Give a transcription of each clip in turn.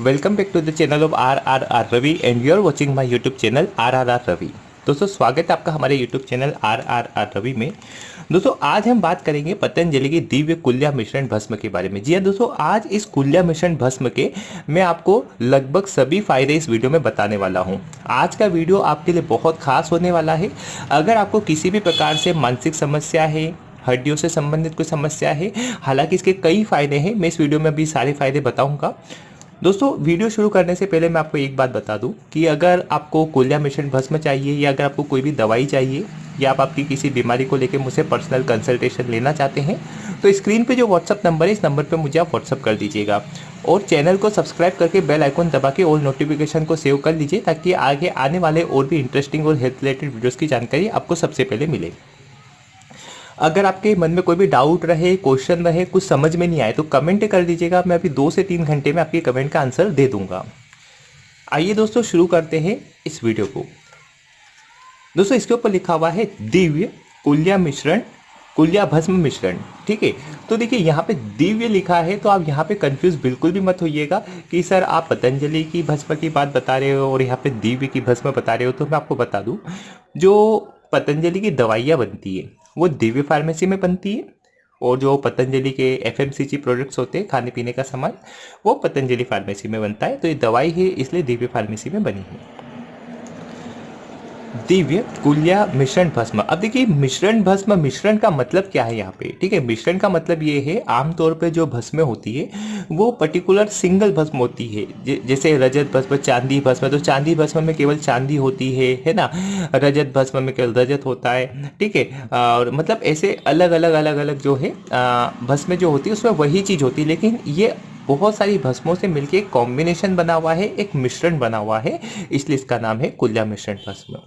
Welcome back to the channel of R R R Ravi and you are watching my YouTube channel R R R Ravi दोस्तों, स्वागत है आपका हमारे YouTube channel R R R Ravi में। दोस्तों, आज हम बात करेंगे पतंजलि की दिव्य कुल्या मिश्रण भस्म के बारे में। जी हाँ दोस्तों, आज इस कुल्या मिश्रण भस्म के मैं आपको लगभग सभी फ़ायदे इस वीडियो में बताने वाला हूँ। आज का वीडियो आपके लिए बहुत खास होने वाला है। अगर आपको किसी भी प्रकार से मानसिक समस्या है, हड्डियों से संबंधित कोई समस्या है, हालाँकि इसके कई फ़ायदे हैं, मैं इस वीडियो में अभी सारे फ़ायदे बताऊँगा। दोस्तों, वीडियो शुरू करने से पहले मैं आपको एक बात बता दूँ कि अगर आपको कोलिया मिशन भस्म चाहिए या अगर आपको कोई भी दवाई चाहिए या आप आपकी किसी बीमारी को लेकर मुझसे पर्सनल कंसल्टेशन लेना चाहते हैं तो स्क्रीन पे जो व्हाट्सअप नंबर है, इस नंबर पे मुझे आप व्हाट्सअप कर दीजिएगा। और चैनल को सब्सक्राइब करके बेल आइकन दबा के और नोटिफिकेशन को सेव कर लीजिए ताकि आगे आने वाले और भी इंटरेस्टिंग और हेल्थ रिलेटेड वीडियोज़ की जानकारी आपको सबसे पहले मिले। अगर आपके मन में कोई भी डाउट रहे क्वेश्चन रहे, कुछ समझ में नहीं आए तो कमेंट कर दीजिएगा। मैं अभी दो से तीन घंटे में आपके कमेंट का आंसर दे दूँगा। आइए दोस्तों, शुरू करते हैं इस वीडियो को। दोस्तों, इसके ऊपर लिखा हुआ है, दिव्य कुल्या मिश्रण, कुल्या भस्म मिश्रण, ठीक है? तो देखिए, यहाँ पे दिव्य लिखा है तो आप यहाँ पे कंफ्यूज बिल्कुल भी मत होइएगा कि सर, आप पतंजलि की भस्म की बात बता रहे हो और यहाँ पे दिव्य की भस्म बता रहे हो तो मैं आपको बता दूँ, जो पतंजलि की दवाइयाँ बनती है वो दिव्य फार्मेसी में बनती है और जो पतंजलि के एफ़ प्रोडक्ट्स होते हैं खाने पीने का सामान, वो पतंजलि फार्मेसी में बनता है। तो ये दवाई ही इसलिए दिव्य फार्मेसी में बनी है। दिव्य कुल्या मिश्रण भस्म। अब देखिए, मिश्रण भस्म, मिश्रण का मतलब क्या है यहाँ पे? ठीक है, मिश्रण का मतलब ये है, आमतौर पे जो भस्में होती है, वो पर्टिकुलर सिंगल भस्म होती है। जैसे रजत भस्म, चांदी भस्म तो चांदी भस्म में केवल चांदी होती है है ना? रजत भस्म में केवल रजत होता है, ठीक है? और मतलब ऐसे अलग अलग अलग अलग जो है भस्में जो होती है, उसमें वही चीज़ होती है, लेकिन ये बहुत सारी भस्मों से मिलकर एक कॉम्बिनेशन बना हुआ है, एक मिश्रण बना हुआ है, इसलिए इसका नाम है कुल्या मिश्रण भस्म।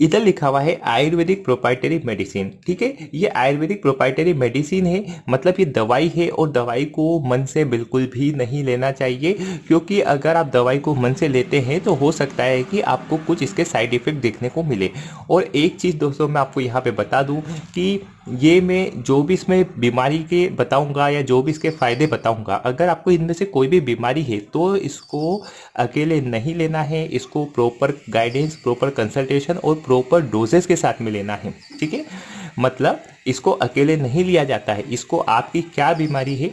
इधर लिखा हुआ है आयुर्वेदिक प्रोपाइटरी मेडिसिन ठीक है? ये आयुर्वेदिक प्रोपाइटरी मेडिसिन है मतलब ये दवाई है और दवाई को मन से बिल्कुल भी नहीं लेना चाहिए, क्योंकि अगर आप दवाई को मन से लेते हैं तो हो सकता है कि आपको कुछ इसके साइड इफ़ेक्ट देखने को मिले। और एक चीज़ दोस्तों, मैं आपको यहाँ पे बता दूँ कि ये मैं जो भी इसमें बीमारी के बताऊँगा या जो भी इसके फ़ायदे बताऊँगा, अगर आपको इनमें से कोई भी बीमारी है तो इसको अकेले नहीं लेना है। इसको प्रॉपर गाइडेंस प्रॉपर कंसल्टेशन और प्रॉपर डोजेस के साथ में लेना है, ठीक है? मतलब इसको अकेले नहीं लिया जाता है। इसको आपकी क्या बीमारी है,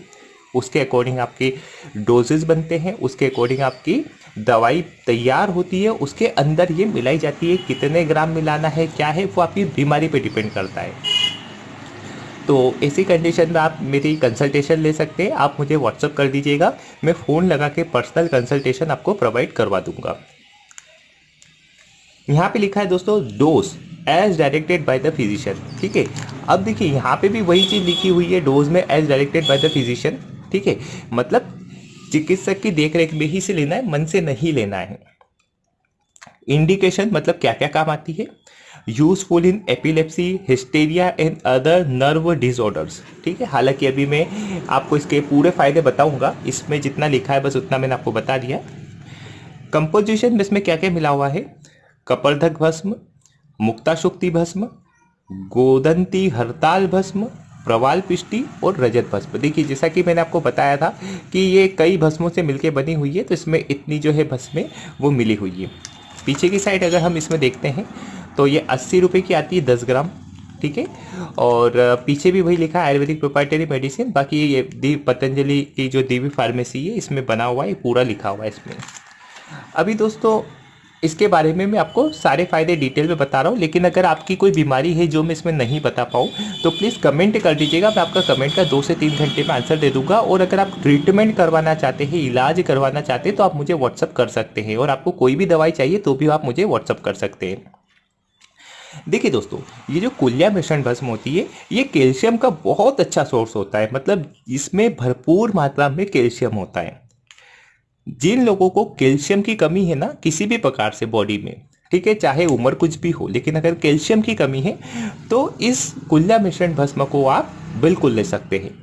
उसके अकॉर्डिंग आपके डोजेस बनते हैं, उसके अकॉर्डिंग आपकी दवाई तैयार होती है, उसके अंदर ये मिलाई जाती है कितने ग्राम मिलाना है, क्या है, वो आपकी बीमारी पे डिपेंड करता है। तो ऐसी कंडीशन में आप मेरी कंसल्टेशन ले सकते हैं। आप मुझे व्हाट्सअप कर दीजिएगा। मैं फ़ोन लगा के पर्सनल कंसल्टेशन आपको प्रोवाइड करवा दूँगा। यहाँ पे लिखा है दोस्तों dose as directed by the physician ठीक है? अब देखिए, यहाँ पे भी वही चीज़ लिखी हुई है डोज में as directed by the physician ठीक है? मतलब चिकित्सक की देखरेख में ही से लेना है, मन से नहीं लेना है। इंडिकेशन मतलब क्या क्या काम आती है? Useful in epilepsy hysteria and other nerve disorders ठीक है? हालाँकि अभी मैं आपको इसके पूरे फ़ायदे बताऊँगा। इसमें जितना लिखा है, बस उतना मैंने आपको बता दिया। कंपोजिशन में इसमें क्या क्या मिला हुआ है? कपर्धक भस्म मुक्ताशुक्ति भस्म, गोदंती हड़ताल भस्म, प्रवाल पिष्टी और रजत भस्म। देखिए, जैसा कि मैंने आपको बताया था कि ये कई भस्मों से मिलके बनी हुई है तो इसमें इतनी जो है भस्में वो मिली हुई है। पीछे की साइड अगर हम इसमें देखते हैं तो ये अस्सी रुपये की आती है दस ग्राम, ठीक है? और पीछे भी वही लिखा है, आयुर्वेदिक प्रोपाइटरी मेडिसिन बाकी ये दी पतंजलि की जो देवी फार्मेसी है, इसमें बना हुआ है पूरा लिखा हुआ है इसमें। अभी दोस्तों, इसके बारे में मैं आपको सारे फ़ायदे डिटेल में बता रहा हूँ, लेकिन अगर आपकी कोई बीमारी है जो मैं इसमें नहीं बता पाऊँ तो प्लीज़ कमेंट कर दीजिएगा, मैं आपका कमेंट का दो से तीन घंटे में आंसर दे दूँगा, और अगर आप ट्रीटमेंट करवाना चाहते हैं, इलाज करवाना चाहते हैं तो आप मुझे व्हाट्सअप कर सकते हैं, और आपको कोई भी दवाई चाहिए तो भी आप मुझे व्हाट्सअप कर सकते हैं। देखिए दोस्तों, ये जो कुल्या मिश्रण भस्म होती है, ये कैल्शियम का बहुत अच्छा सोर्स होता है। मतलब इसमें भरपूर मात्रा में कैल्शियम होता है। जिन लोगों को कैल्शियम की कमी है ना, किसी भी प्रकार से बॉडी में, ठीक है, चाहे उम्र कुछ भी हो, लेकिन अगर कैल्शियम की कमी है तो इस कुल्या मिश्रण भस्म को आप बिल्कुल ले सकते हैं।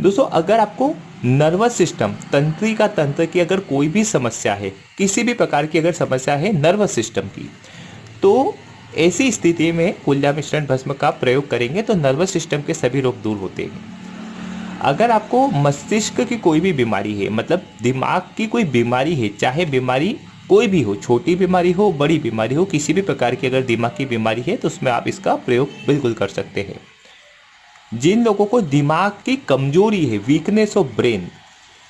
दोस्तों, अगर आपको नर्वस सिस्टम तंत्री का तंत्र की अगर कोई भी समस्या है, किसी भी प्रकार की अगर समस्या है नर्वस सिस्टम की तो ऐसी स्थिति में कुल्ला मिश्रण भस्म का प्रयोग करेंगे तो नर्वस सिस्टम के सभी रोग दूर होते हैं। अगर आपको मस्तिष्क की कोई भी बीमारी है मतलब दिमाग की कोई बीमारी है, चाहे बीमारी कोई भी हो, छोटी बीमारी हो, बड़ी बीमारी हो, किसी भी प्रकार की अगर दिमाग की बीमारी है तो उसमें आप इसका प्रयोग बिल्कुल कर सकते हैं। जिन लोगों को दिमाग की कमज़ोरी है वीकनेस ऑफ़ ब्रेन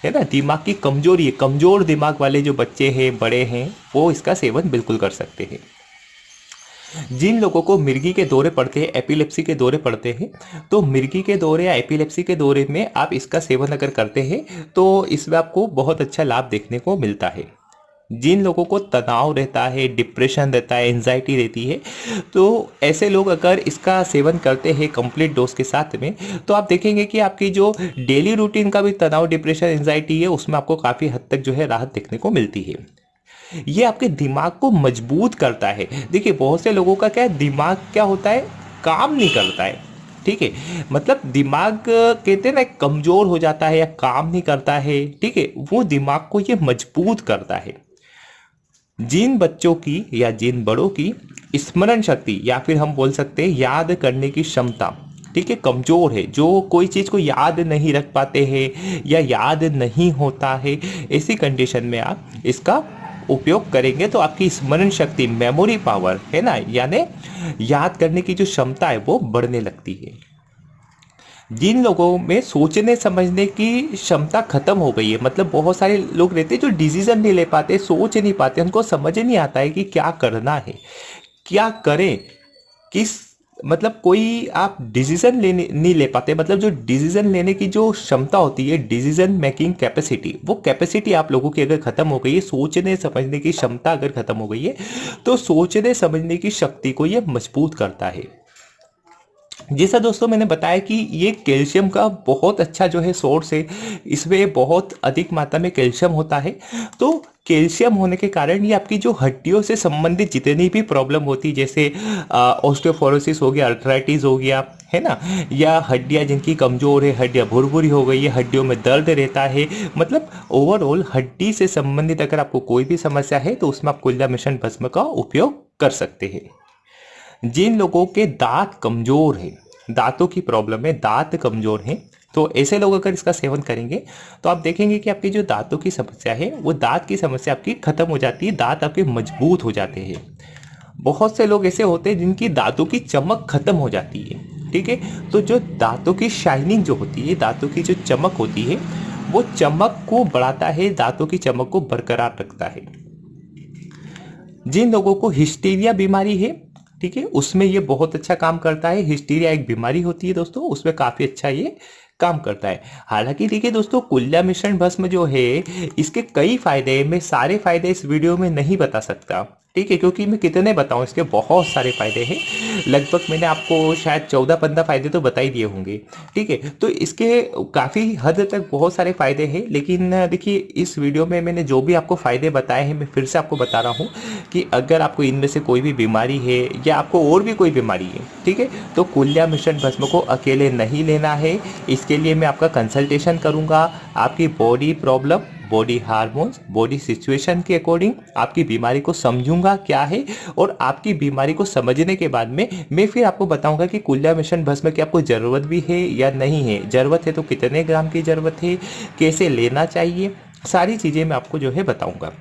है ना? दिमाग की कमज़ोरी है, कमज़ोर दिमाग वाले जो बच्चे हैं, बड़े हैं, वो इसका सेवन बिल्कुल कर सकते हैं। जिन लोगों को मिर्गी के दौरे पड़ते हैं, एपिलेप्सी के दौरे पड़ते हैं तो मिर्गी के दौरे या एपिलेप्सी के दौरे में आप इसका सेवन अगर करते हैं तो इसमें आपको बहुत अच्छा लाभ देखने को मिलता है। जिन लोगों को तनाव रहता है, डिप्रेशन रहता है, एंजाइटी रहती है तो ऐसे लोग अगर इसका सेवन करते हैं कंप्लीट डोज के साथ में तो आप देखेंगे कि आपकी जो डेली रूटीन का भी तनाव, डिप्रेशन, एंजाइटी है, उसमें आपको काफ़ी हद तक जो है राहत देखने को मिलती है। ये आपके दिमाग को मज़बूत करता है। देखिए, बहुत से लोगों का क्या है, दिमाग क्या होता है, काम नहीं करता है। ठीक है? मतलब दिमाग कहते हैं ना, कमज़ोर हो जाता है या काम नहीं करता है। ठीक है? वो दिमाग को ये मज़बूत करता है। जिन बच्चों की या जिन बड़ों की स्मरण शक्ति, या फिर हम बोल सकते हैं, याद करने की क्षमता, ठीक है, कमज़ोर है, जो कोई चीज़ को याद नहीं रख पाते हैं या याद नहीं होता है, ऐसी कंडीशन में आप इसका उपयोग करेंगे तो आपकी स्मरण शक्ति मेमोरी पावर है ना? यानी याद करने की जो क्षमता है, वो बढ़ने लगती है। जिन लोगों में सोचने, समझने की क्षमता खत्म हो गई है मतलब बहुत सारे लोग रहते हैं जो डिसीज़न नहीं ले पाते, सोच नहीं पाते, उनको समझ नहीं आता है कि क्या करना है, क्या करें, किस मतलब कोई आप डिसीज़न लेने, नहीं ले पाते मतलब जो डिसीज़न लेने की जो क्षमता होती है डिसीज़न मेकिंग कैपेसिटी वो कैपेसिटी आप लोगों की अगर खत्म हो गई है, सोचने समझने की क्षमता अगर खत्म हो गई है तो सोचने समझने की शक्ति को ये मज़बूत करता है। जैसा दोस्तों, मैंने बताया कि ये कैल्शियम का बहुत अच्छा जो है सोर्स है। इसमें बहुत अधिक मात्रा में कैल्शियम होता है। तो कैल्शियम होने के कारण ये आपकी जो हड्डियों से संबंधित जितनी भी प्रॉब्लम होती जैसे ऑस्टियोफोरोसिस हो गया, अर्थराइटिस हो गया, है ना? या हड्डियाँ जिनकी कमज़ोर है, हड्डियाँ भुरभुरी हो गई है, हड्डियों में दर्द रहता है। मतलब ओवरऑल हड्डी से संबंधित अगर आपको कोई भी समस्या है तो उसमें आप कुल्ला मिशन भस्म का उपयोग कर सकते हैं। जिन लोगों के दांत कमज़ोर है, दांतों की प्रॉब्लम है, दांत कमज़ोर हैं तो ऐसे लोग अगर इसका सेवन करेंगे तो आप देखेंगे कि आपकी जो दांतों की समस्या है, वो दांत की समस्या आपकी खत्म हो जाती है, दांत आपके मज़बूत हो जाते हैं। बहुत से लोग ऐसे होते हैं जिनकी दांतों की चमक खत्म हो जाती है, ठीक है? तो जो दांतों की शाइनिंग जो होती है, दांतों की जो चमक होती है, वो चमक को बढ़ाता है, दांतों की चमक को बरकरार रखता है। जिन लोगों को हिस्टीरिया बीमारी है ठीक है, उसमें ये बहुत अच्छा काम करता है। हिस्टीरिया एक बीमारी होती है दोस्तों, उसमें काफ़ी अच्छा ये काम करता है। हालाँकि देखिए दोस्तों, कुल्ला मिश्रण भस्म जो है, इसके कई फ़ायदे हैं, मैं सारे फ़ायदे इस वीडियो में नहीं बता सकता। ठीक है, क्योंकि मैं कितने बताऊँ, इसके बहुत सारे फ़ायदे हैं। लगभग मैंने आपको शायद चौदह पंद्रह फ़ायदे तो बता ही दिए होंगे। ठीक है तो इसके काफ़ी हद तक बहुत सारे फ़ायदे हैं, लेकिन देखिए, इस वीडियो में मैंने जो भी आपको फ़ायदे बताए हैं, मैं फिर से आपको बता रहा हूँ कि अगर आपको इनमें से कोई भी बीमारी है या आपको और भी कोई बीमारी है, ठीक है तो कुल्या मिश्रण भस्म को अकेले नहीं लेना है। इसके लिए मैं आपका कंसल्टेशन करूँगा, आपकी body problem body hormones body situation के अकॉर्डिंग आपकी बीमारी को समझूँगा क्या है और आपकी बीमारी को समझने के बाद में मैं फिर आपको बताऊँगा कि कुल्ला मिशन भस्म की आपको ज़रूरत भी है या नहीं है। ज़रूरत है तो कितने ग्राम की ज़रूरत है? कैसे लेना चाहिए? सारी चीज़ें मैं आपको जो है बताऊँगा।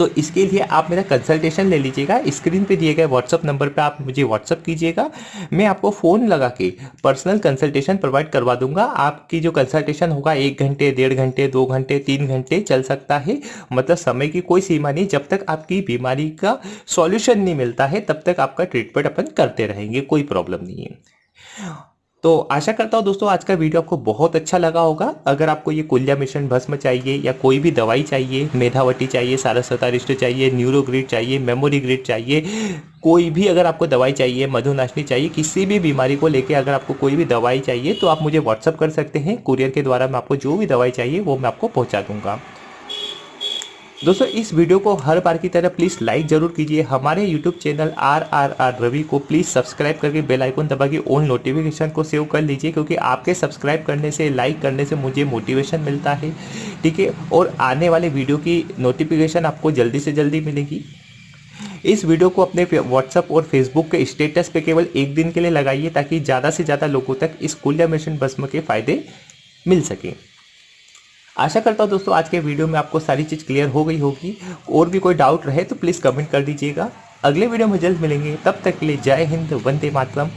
तो इसके लिए आप मेरा कंसल्टेशन ले लीजिएगा स्क्रीन पे दिए गए व्हाट्सअप नंबर पे आप मुझे व्हाट्सअप कीजिएगा। मैं आपको फ़ोन लगा के पर्सनल कंसल्टेशन प्रोवाइड करवा दूँगा। आपकी जो कंसल्टेशन होगा, एक घंटे, डेढ़ घंटे, दो घंटे, तीन घंटे चल सकता है। मतलब समय की कोई सीमा नहीं। जब तक आपकी बीमारी का सॉल्यूशन नहीं मिलता है, तब तक आपका ट्रीटमेंट अपन करते रहेंगे। कोई प्रॉब्लम नहीं है। तो आशा करता हूँ दोस्तों आज का वीडियो आपको बहुत अच्छा लगा होगा। अगर आपको ये कुल्या मिश्रण भस्म चाहिए या कोई भी दवाई चाहिए मेधावटी चाहिए सारस्वता चाहिए, न्यूरोग्रिड चाहिए, मेमोरी ग्रिड चाहिए, कोई भी अगर आपको दवाई चाहिए, मधुनाशनी चाहिए, किसी भी बीमारी को लेके अगर आपको कोई भी दवाई चाहिए तो आप मुझे व्हाट्सअप कर सकते हैं। कुरियर के द्वारा मैं आपको जो भी दवाई चाहिए, वो मैं आपको पहुँचा दूँगा। दोस्तों, इस वीडियो को हर बार की तरह प्लीज़ लाइक ज़रूर कीजिए। हमारे YouTube channel R R R Ravi को प्लीज़ सब्सक्राइब करके बेल आइकन दबा के ऑन नोटिफिकेशन को सेव कर लीजिए, क्योंकि आपके सब्सक्राइब करने से लाइक करने से मुझे मोटिवेशन मिलता है। ठीक है? और आने वाले वीडियो की नोटिफिकेशन आपको जल्दी से जल्दी मिलेगी। इस वीडियो को अपने व्हाट्सअप और फेसबुक के स्टेटस पे केवल एक दिन के लिए लगाइए, ताकि ज़्यादा से ज़्यादा लोगों तक इस कुल्य मिशन भस्म के फ़ायदे मिल सके। आशा करता हूँ दोस्तों, आज के वीडियो में आपको सारी चीज़ क्लियर हो गई होगी। और भी कोई डाउट रहे तो प्लीज़ कमेंट कर दीजिएगा। अगले वीडियो में जल्द मिलेंगे। तब तक के लिए जय हिंद, वंदे मातरम।